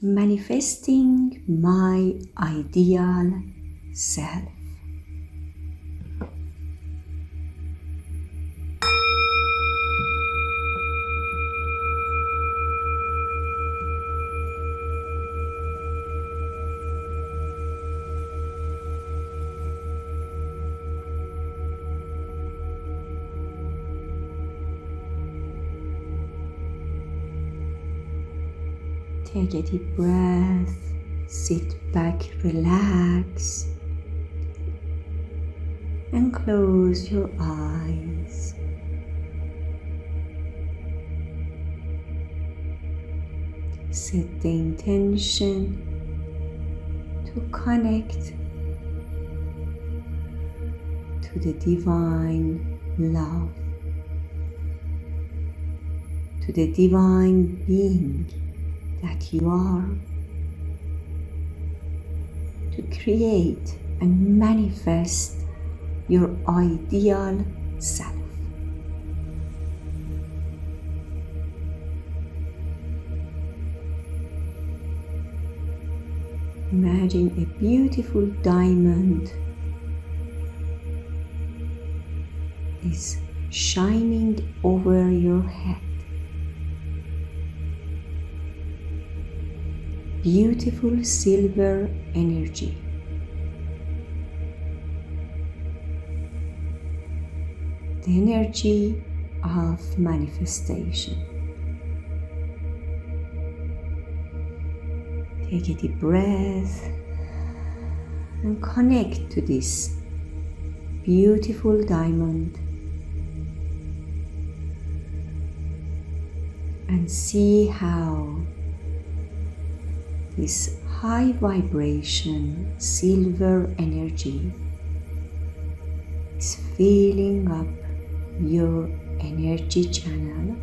manifesting my ideal self. Take a deep breath, sit back, relax, and close your eyes. Set the intention to connect to the divine love, to the divine being that you are to create and manifest your ideal self. Imagine a beautiful diamond is shining over your head. Beautiful silver energy. The energy of manifestation. Take a deep breath and connect to this beautiful diamond and see how this high vibration silver energy. Is filling up your energy channel,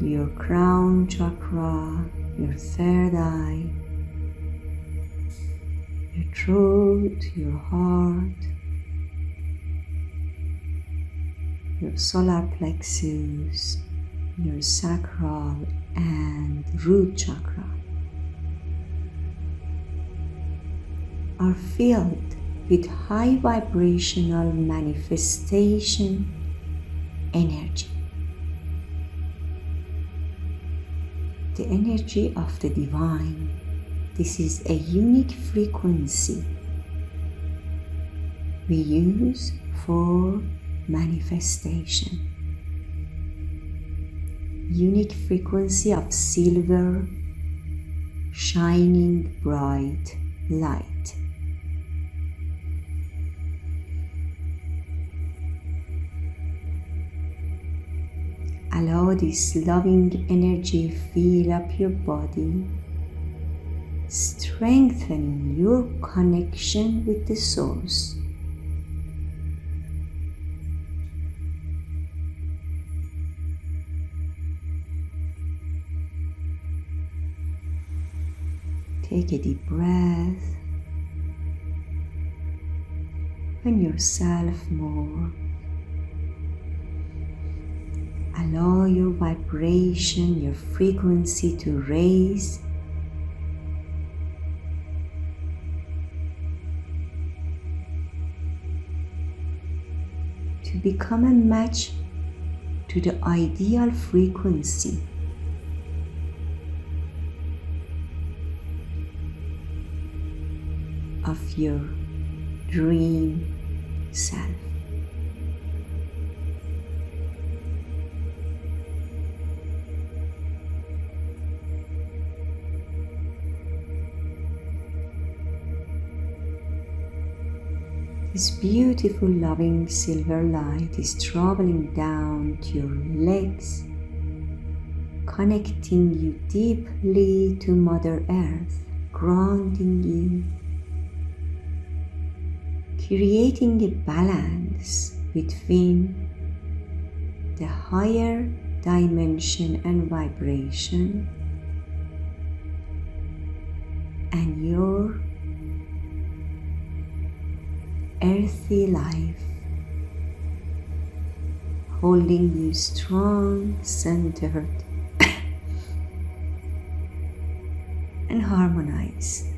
your crown chakra, your third eye, your throat, your heart, your solar plexus, your sacral and root chakra are filled with high vibrational manifestation energy. The energy of the divine. This is a unique frequency we use for manifestation unique frequency of silver shining bright light. Allow this loving energy fill up your body, strengthening your connection with the source. Take a deep breath. And yourself more. Allow your vibration, your frequency to raise. To become a match to the ideal frequency of your dream self. This beautiful loving silver light is traveling down to your legs, connecting you deeply to Mother Earth, grounding you creating a balance between the higher dimension and vibration and your earthy life holding you strong centered and harmonized.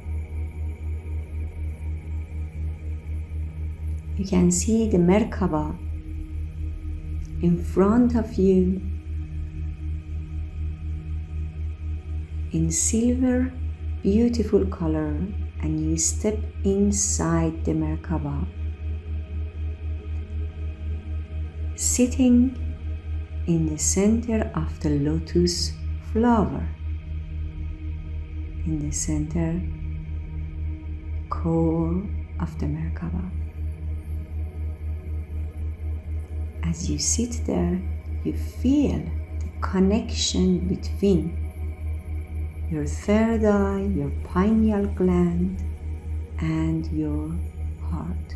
You can see the Merkaba in front of you in silver beautiful color and you step inside the Merkaba sitting in the center of the lotus flower. In the center core of the Merkaba as you sit there, you feel the connection between your third eye, your pineal gland, and your heart.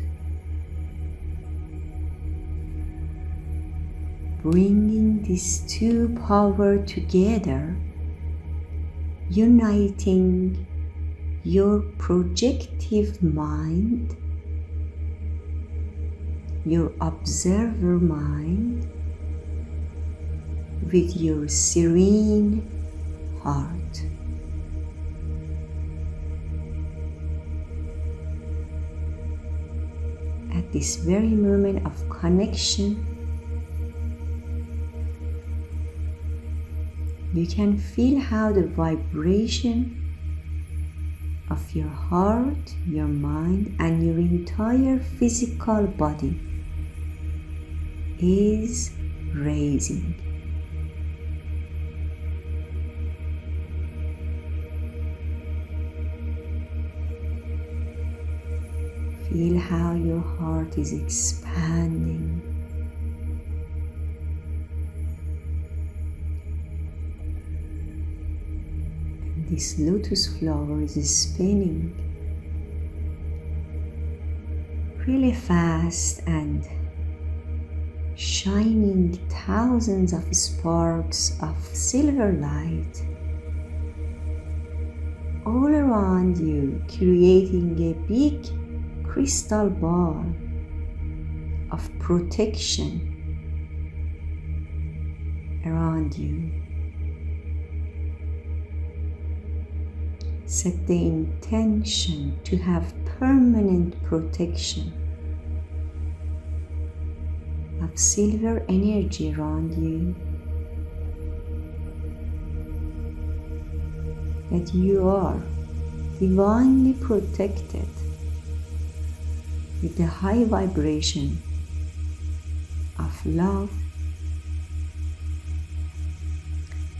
Bringing these two powers together, uniting your projective mind your observer mind with your serene heart. At this very moment of connection, you can feel how the vibration of your heart, your mind, and your entire physical body is raising. Feel how your heart is expanding. And this lotus flower is spinning really fast and shining thousands of sparks of silver light all around you, creating a big crystal ball of protection around you. Set the intention to have permanent protection of silver energy around you. That you are divinely protected with the high vibration of love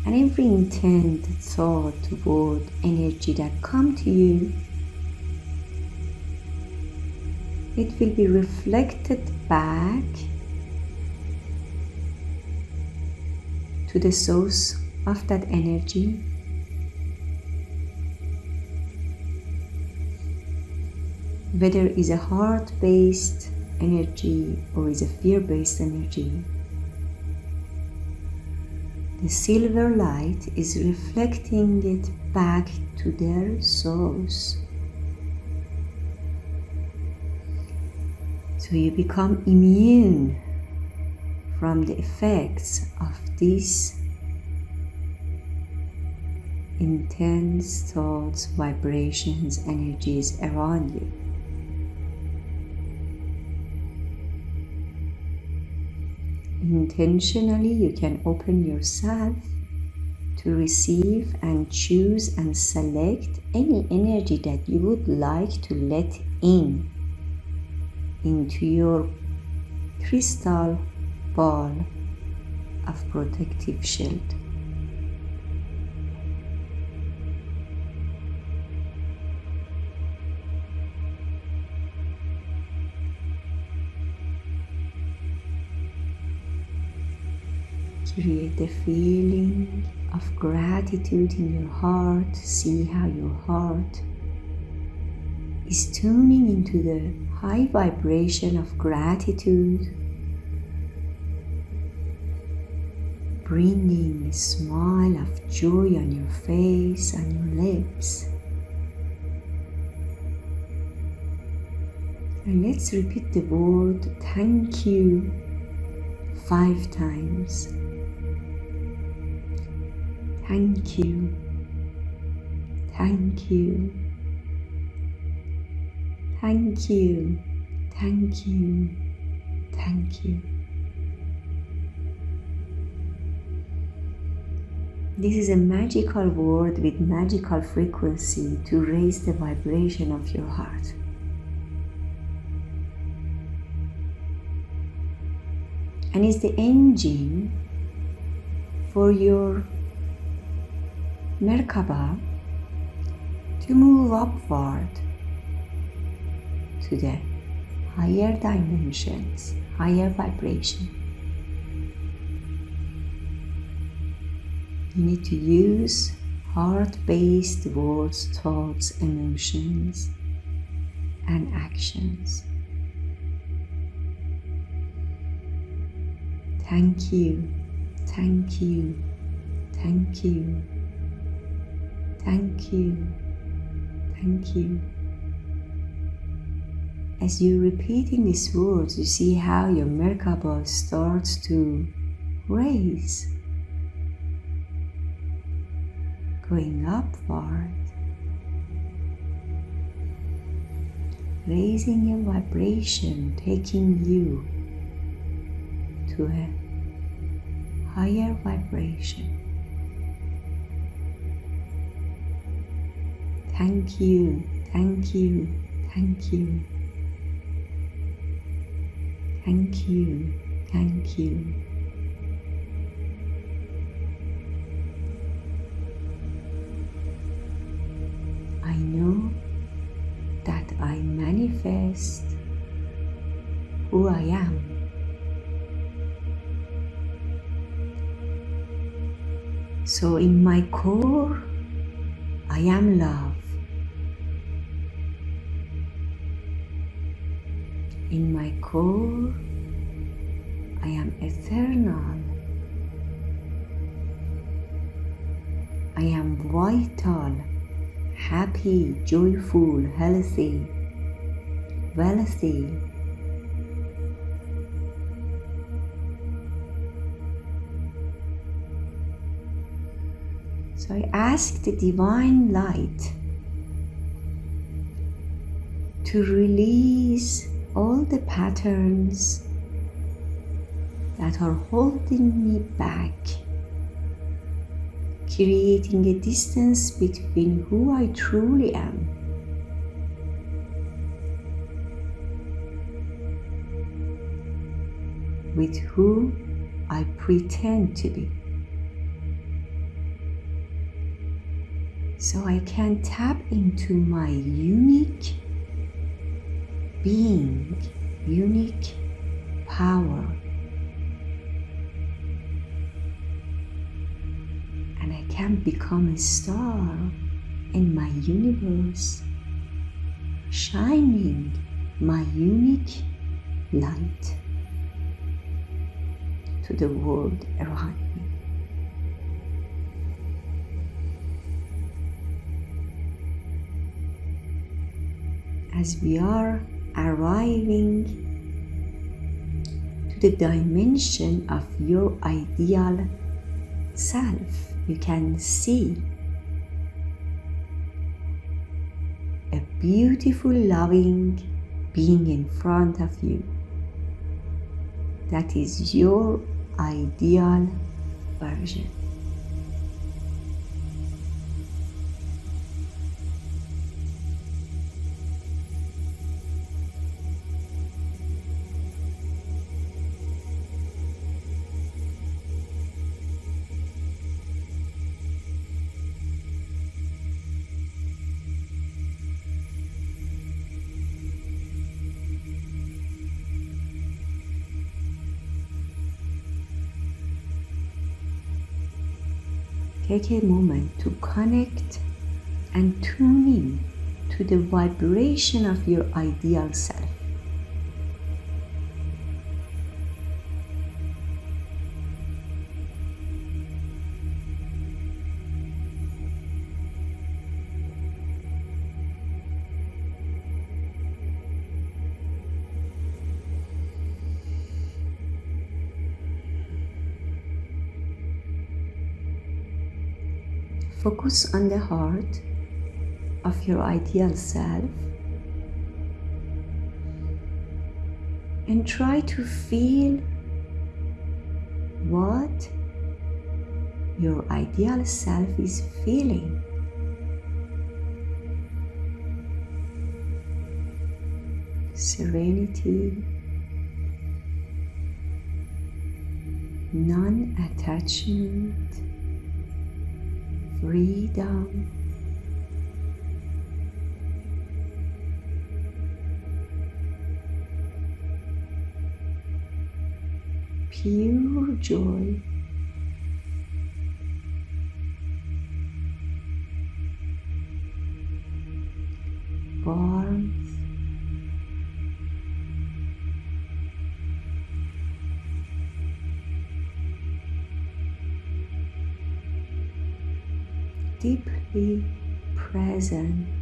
and every intent, thought, word, energy that come to you it will be reflected back to the source of that energy. Whether is a heart-based energy or is a fear-based energy. The silver light is reflecting it back to their source. So you become immune from the effects of these intense thoughts, vibrations, energies around you. Intentionally, you can open yourself to receive and choose and select any energy that you would like to let in into your crystal ball of protective shield. Create a feeling of gratitude in your heart. See how your heart is tuning into the high vibration of gratitude bringing a smile of joy on your face and your lips. And let's repeat the word thank you five times. Thank you. Thank you. Thank you. Thank you. Thank you. This is a magical word with magical frequency to raise the vibration of your heart. And is the engine for your Merkaba to move upward to the higher dimensions, higher vibration. You need to use heart based words, thoughts, emotions, and actions. Thank you, thank you, thank you, thank you, thank you. As you're repeating these words, you see how your Merkaba starts to raise going upward, raising your vibration, taking you to a higher vibration. Thank you, thank you, thank you. Thank you, thank you. I know that I manifest who I am. So, in my core, I am love. In my core, I am eternal. I am vital happy, joyful, healthy, wealthy. So I ask the divine light to release all the patterns that are holding me back creating a distance between who I truly am with who I pretend to be. So I can tap into my unique being, unique power become a star in my universe, shining my unique light to the world around me. As we are arriving to the dimension of your ideal self you can see a beautiful, loving being in front of you. That is your ideal version. Take a moment to connect and tune in to the vibration of your ideal self. Focus on the heart of your ideal self and try to feel what your ideal self is feeling. Serenity, non attachment, freedom. Pure joy. Deeply present.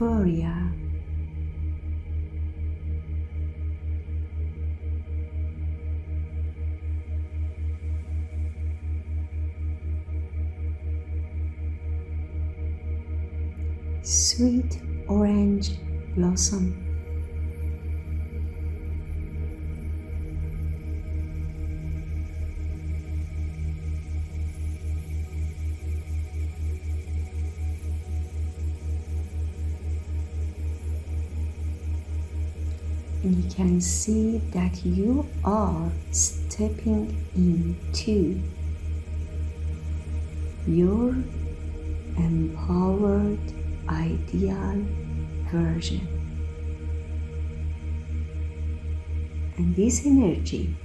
Euphoria. Can see that you are stepping into your empowered ideal version. And this energy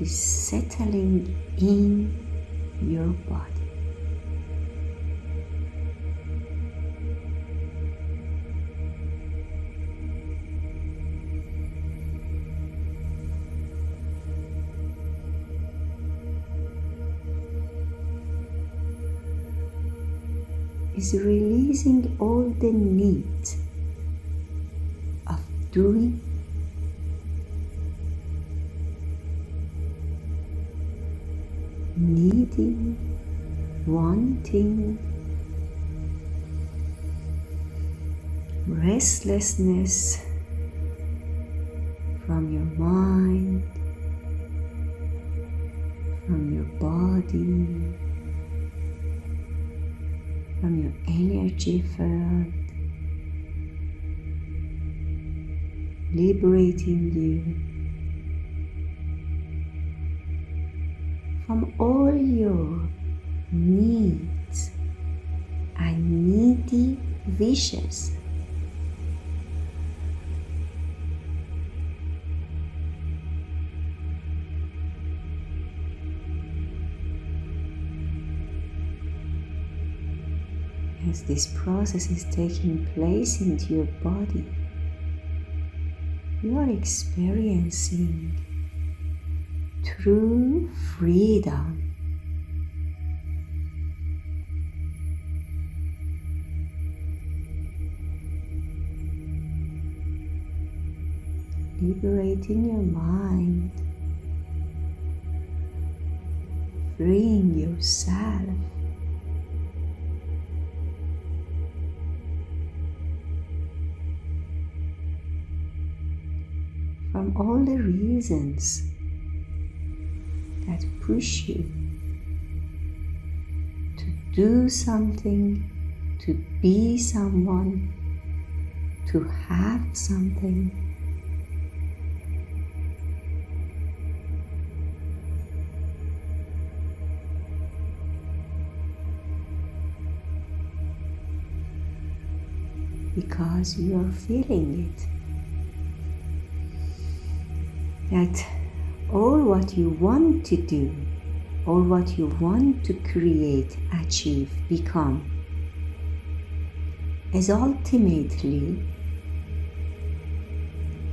is settling in your body. Is releasing all the need of doing needing wanting restlessness liberating you from all your needs and needy wishes. as this process is taking place into your body, you are experiencing true freedom. Liberating your mind, freeing yourself all the reasons that push you to do something, to be someone, to have something. Because you are feeling it that all what you want to do all what you want to create, achieve, become is ultimately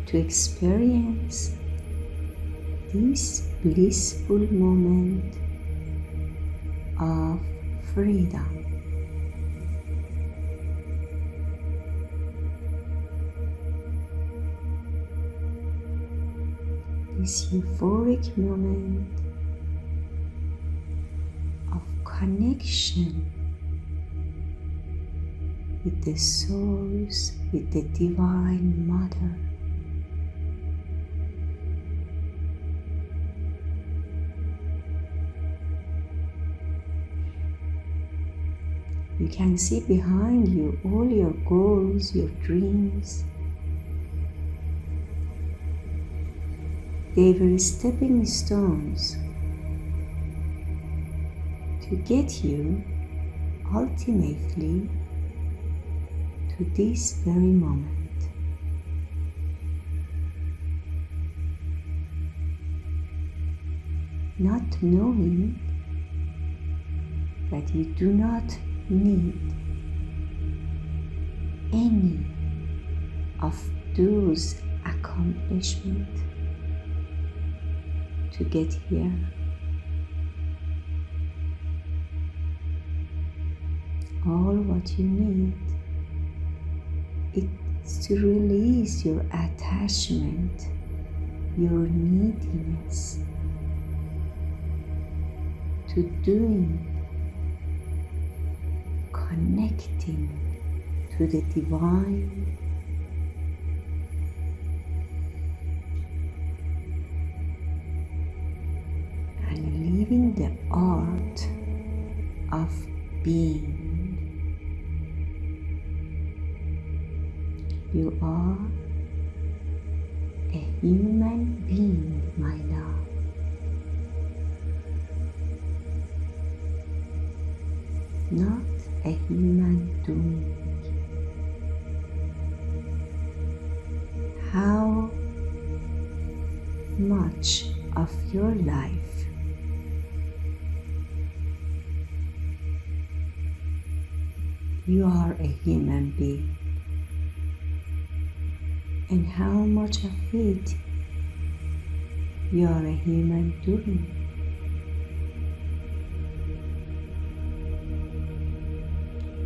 to experience this blissful moment of freedom. This euphoric moment of connection with the source, with the Divine Mother. You can see behind you all your goals, your dreams. They were stepping stones to get you ultimately to this very moment. Not knowing that you do not need any of those accomplishments to get here. All what you need is to release your attachment, your neediness to doing, connecting to the divine. And how much of it you are a human doing.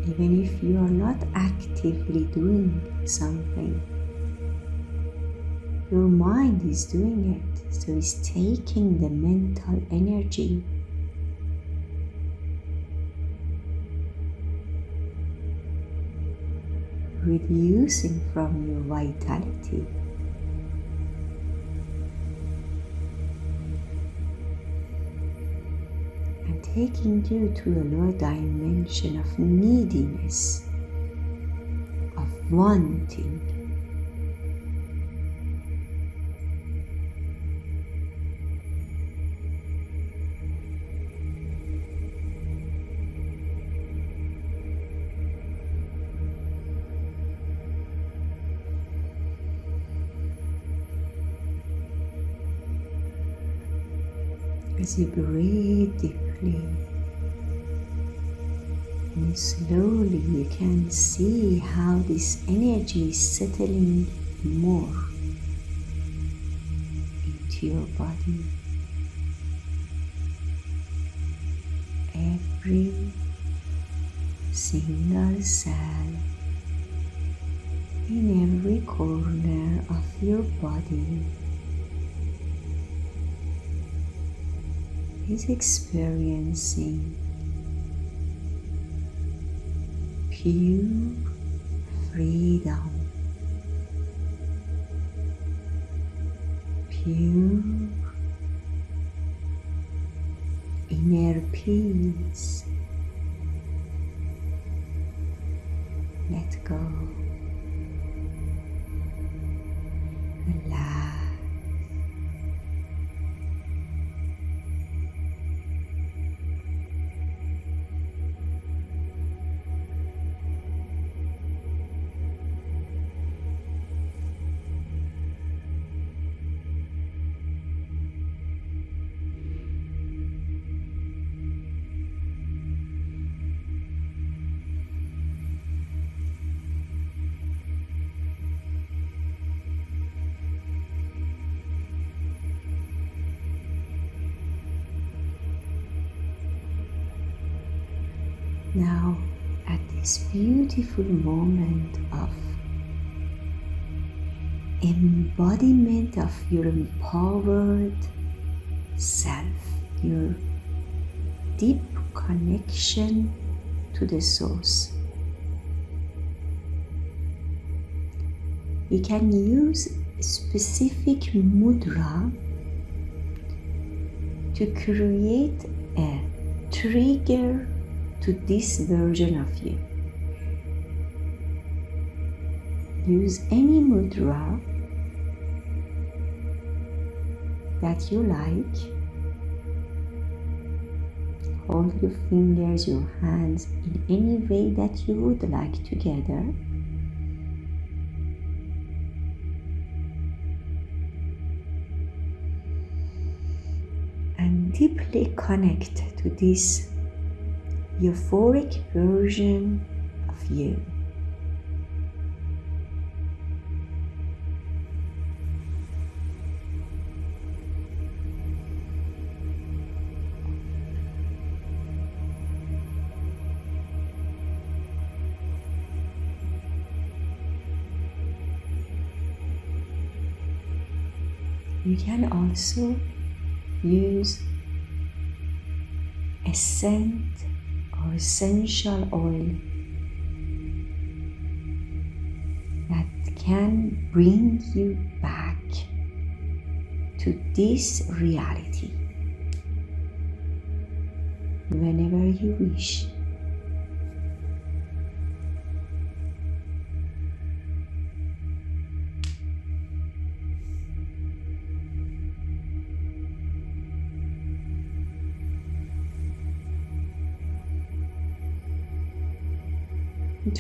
Even if you are not actively doing something, your mind is doing it, so it's taking the mental energy reducing from your vitality. And taking you to a lower dimension of neediness, of wanting, as you breathe deeply and slowly you can see how this energy is settling more into your body. Every single cell in every corner of your body is experiencing pure freedom, pure inner peace. Let go. Now, at this beautiful moment of embodiment of your empowered self, your deep connection to the source. You can use specific mudra to create a trigger to this version of you. Use any mudra that you like. Hold your fingers, your hands in any way that you would like together. And deeply connect to this euphoric version of you. You can also use a scent or essential oil that can bring you back to this reality whenever you wish.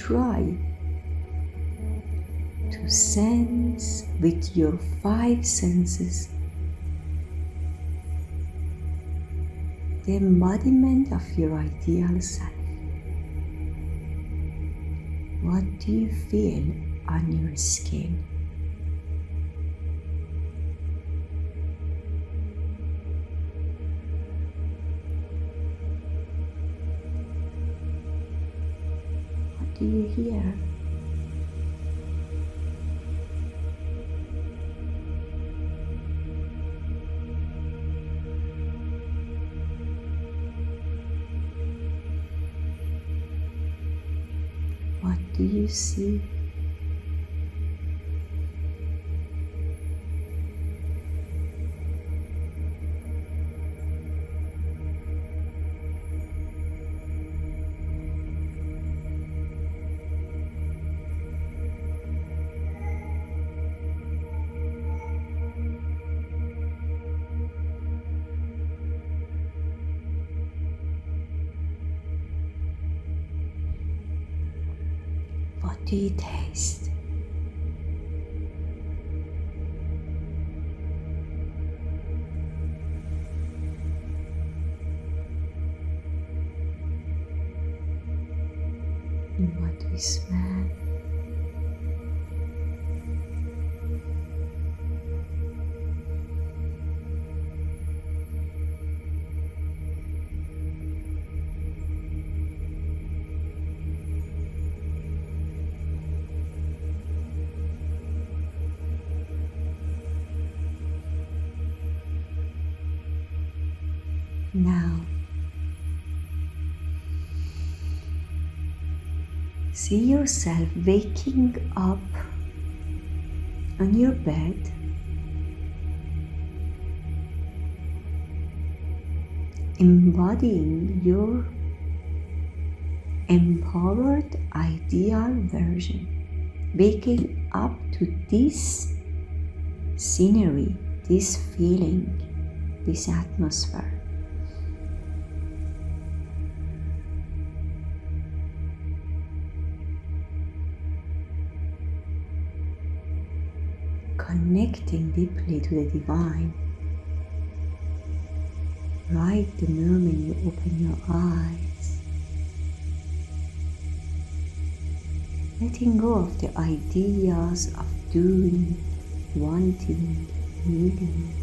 Try to sense with your five senses the embodiment of your ideal self. What do you feel on your skin? Do you hear? What do you see? See yourself waking up on your bed. Embodying your empowered ideal version, waking up to this scenery, this feeling, this atmosphere. Connecting deeply to the divine. Right the moment you open your eyes, letting go of the ideas of doing, wanting, needing,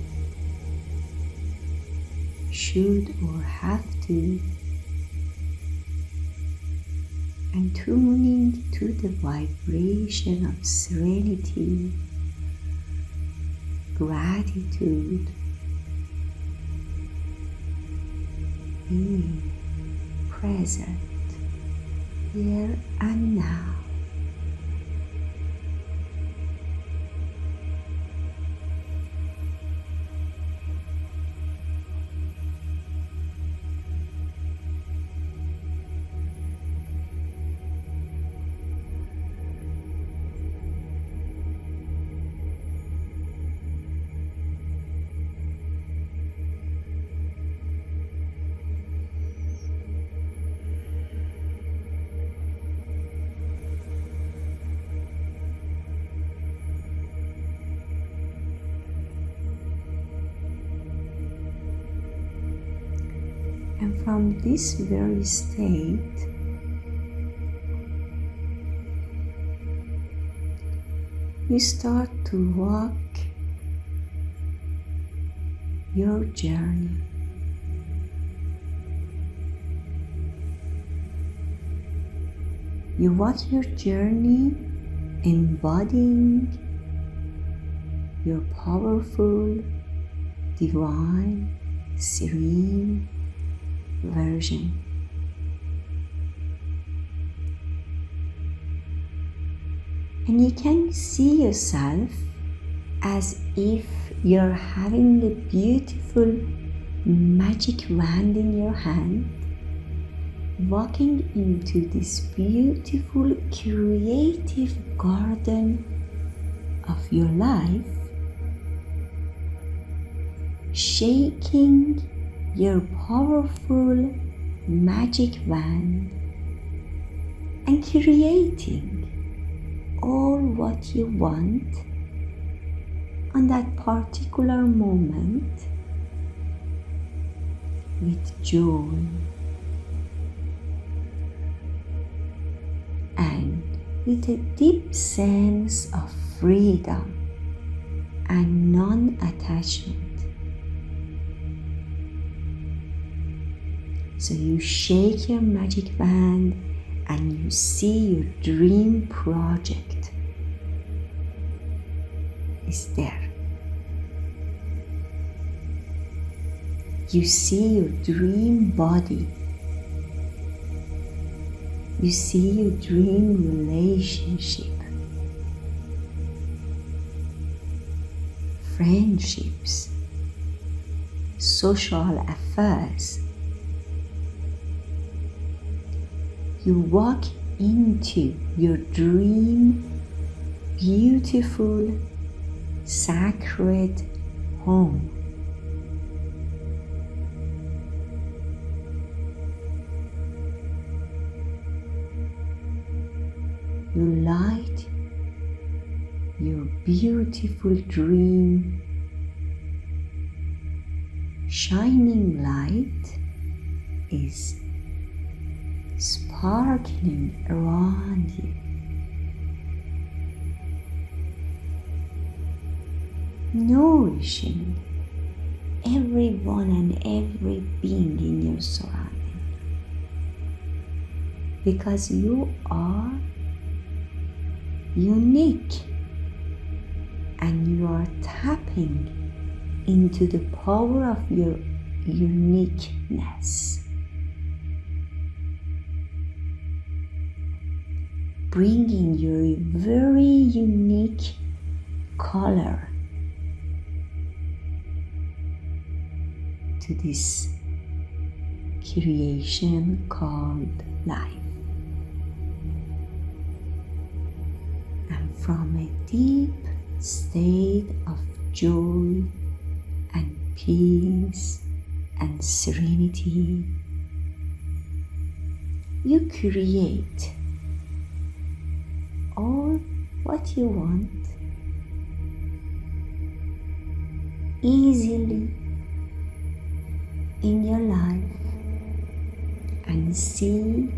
should or have to, and tuning to the vibration of serenity, gratitude, being present here and now. From this very state, you start to walk your journey. You walk your journey embodying your powerful, divine, serene version. And you can see yourself as if you're having a beautiful magic wand in your hand, walking into this beautiful creative garden of your life, shaking your powerful magic wand and creating all what you want on that particular moment with joy and with a deep sense of freedom and non attachment. So you shake your magic wand and you see your dream project is there. You see your dream body. You see your dream relationship. Friendships. Social affairs you walk into your dream beautiful sacred home. You light your beautiful dream shining light is sparkling around you. Nourishing everyone and every being in your surrounding. Because you are unique and you are tapping into the power of your uniqueness. Bringing your very unique color to this creation called life. And from a deep state of joy and peace and serenity, you create all what you want easily in your life and see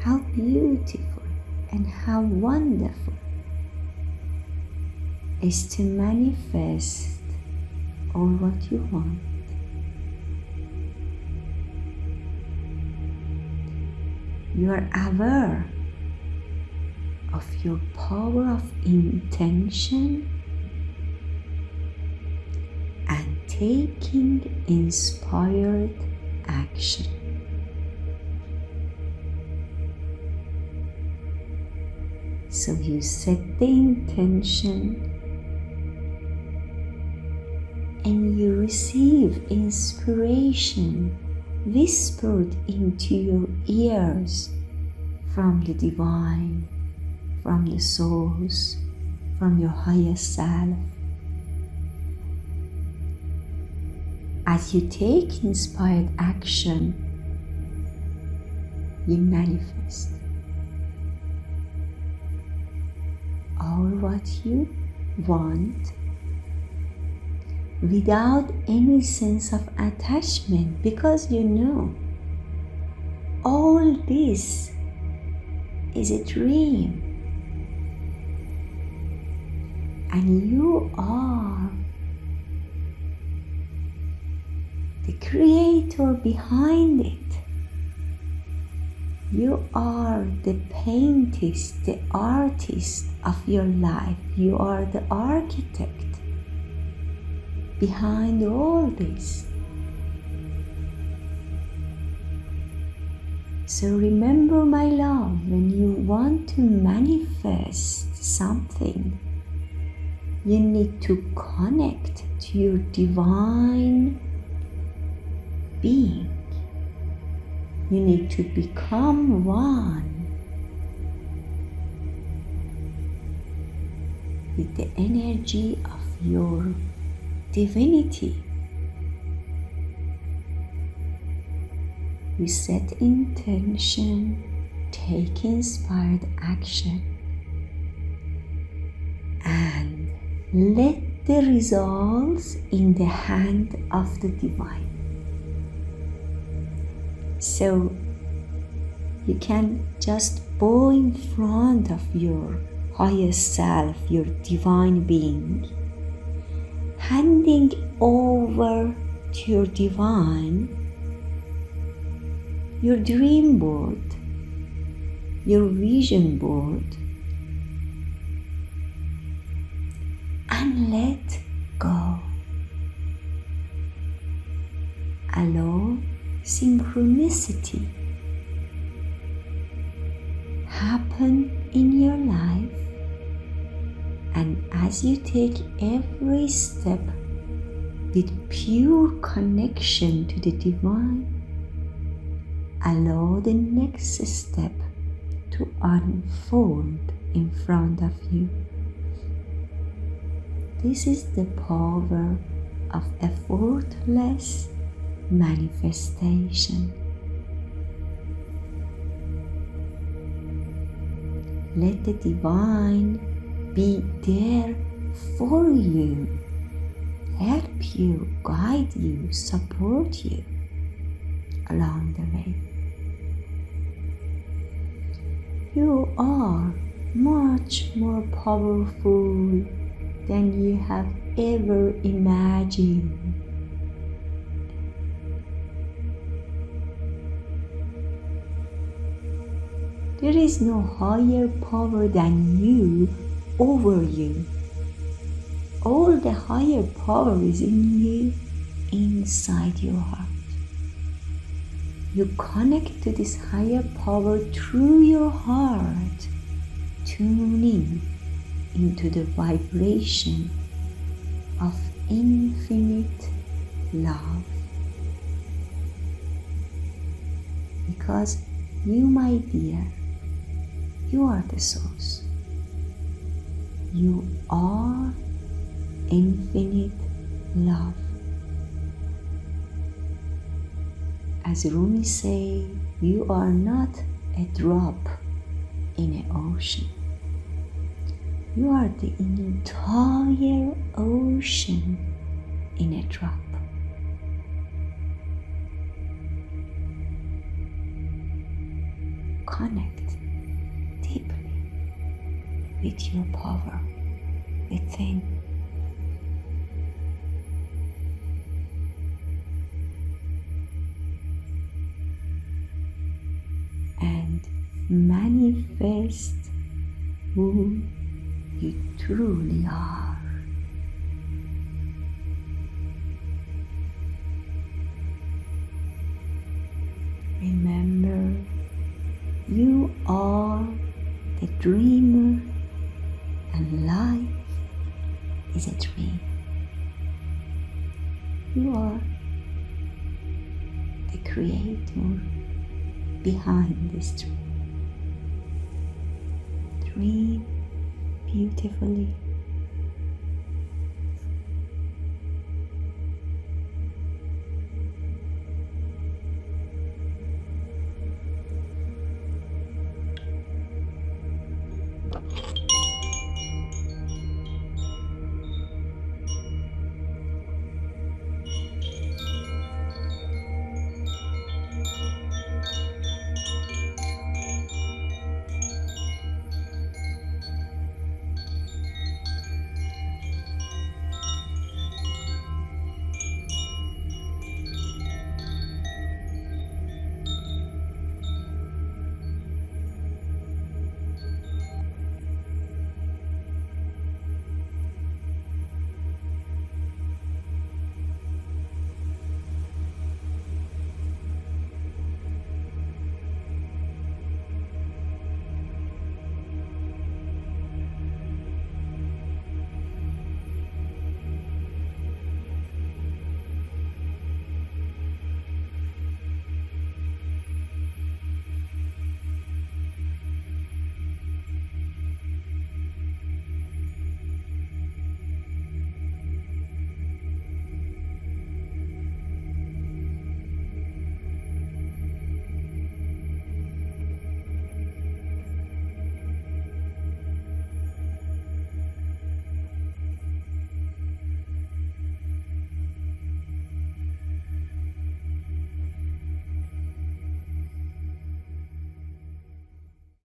how beautiful and how wonderful is to manifest all what you want. You are aware of your power of intention and taking inspired action. So you set the intention and you receive inspiration whispered into your ears from the divine, from the source, from your higher self. As you take inspired action, you manifest all what you want without any sense of attachment because you know all this is a dream and you are the creator behind it. You are the paintist, the artist of your life. You are the architect behind all this. So remember, my love, when you want to manifest something, you need to connect to your divine being. You need to become one with the energy of your divinity. We set intention, take inspired action, let the results in the hand of the divine. So you can just bow in front of your higher self, your divine being, handing over to your divine your dream board, your vision board, let go. Allow synchronicity happen in your life and as you take every step with pure connection to the divine, allow the next step to unfold in front of you. This is the power of effortless manifestation. Let the divine be there for you, help you, guide you, support you along the way. You are much more powerful than you have ever imagined. There is no higher power than you over you. All the higher power is in you, inside your heart. You connect to this higher power through your heart, tuning into the vibration of infinite love. Because you, my dear, you are the source. You are infinite love. As Rumi say, you are not a drop in an ocean. You are the entire ocean in a drop. Connect deeply with your power within. And manifest who you truly are. Remember, you are the dreamer and life is a dream. You are the creator behind this dream. Dream beautifully